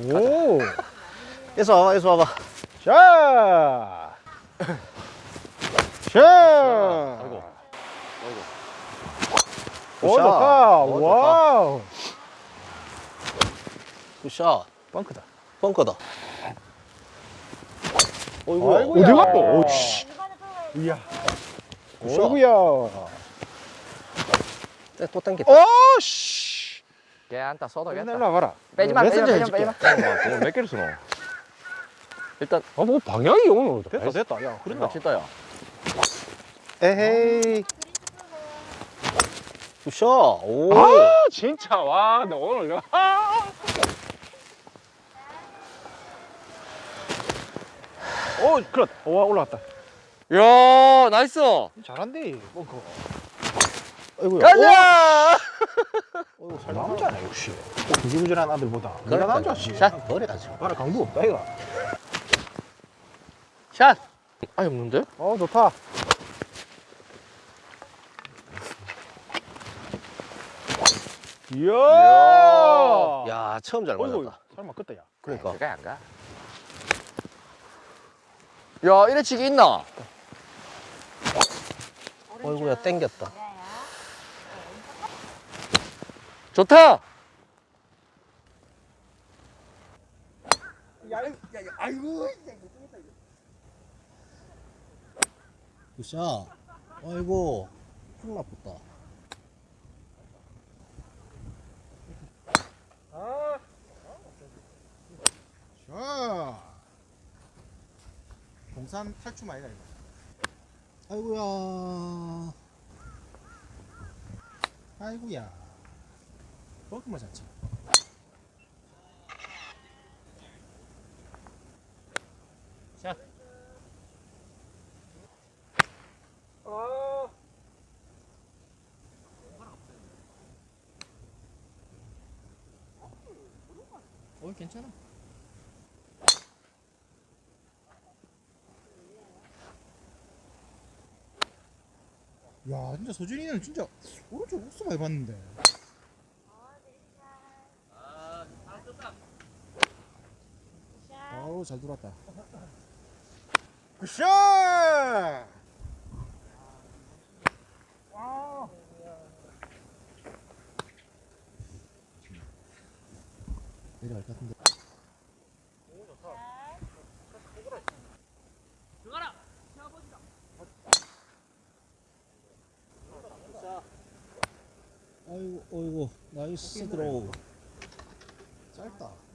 오. 에서 와봐, 에서 와봐. 자. 자. 아이고. 오. 좋다. 오, 좋다. 와우. 굿샷. 벙크다. 벙커다. 어이구. 어디 갔어? 오, 씨. 이야. 굿샷. 어이구야. 또 당겼다. 어, 씨. 걔 안타 쏟아겠다. 일로 와봐라. 빼지 마, 빼지 마, 메시지 빼지 마, 해줄게. 마. 잠깐만, 몇 개를 쓰노? 일단 아, 뭐 방향이 오늘 됐다, 됐다. 야, 그런다 그런다. 진짜야. 에헤이. 굿샷. 오. 아, 진짜. 와, 나 오늘. 아. 오, 그렇. 와, 올라왔다. 야, 나이스. 잘한대. 벙커. 아이고야. 가자. 남자네, 역시. 구질구질한 아들보다. 내가 그러니까. 남자지. 샷 버려야지. 봐라, 강도 없다, 이가. 샷. 아니 없는데? 어, 좋다. 이야. 야, 처음 잘 어이구, 맞았다. 설마 끝다, 야. 그러니까. 그게 안 가. 야, 이래 치기 있나? 어이구야, 땡겼다. 좋다. 굿샷. 아이고. 큰일 나쁘다. 자. 동산 탈춤 아니다, 이거. 아이고야. 아이고야. 잘 쳐. 자. 아. 어, 괜찮아. 야, 진짜 서준이는 진짜 오른쪽 옥수 많이 봤는데. 아우 잘 들어왔다. 굿샷! 내려갈 것 같은데. 아이고, 어이구, 나이스 드로우. 짧다.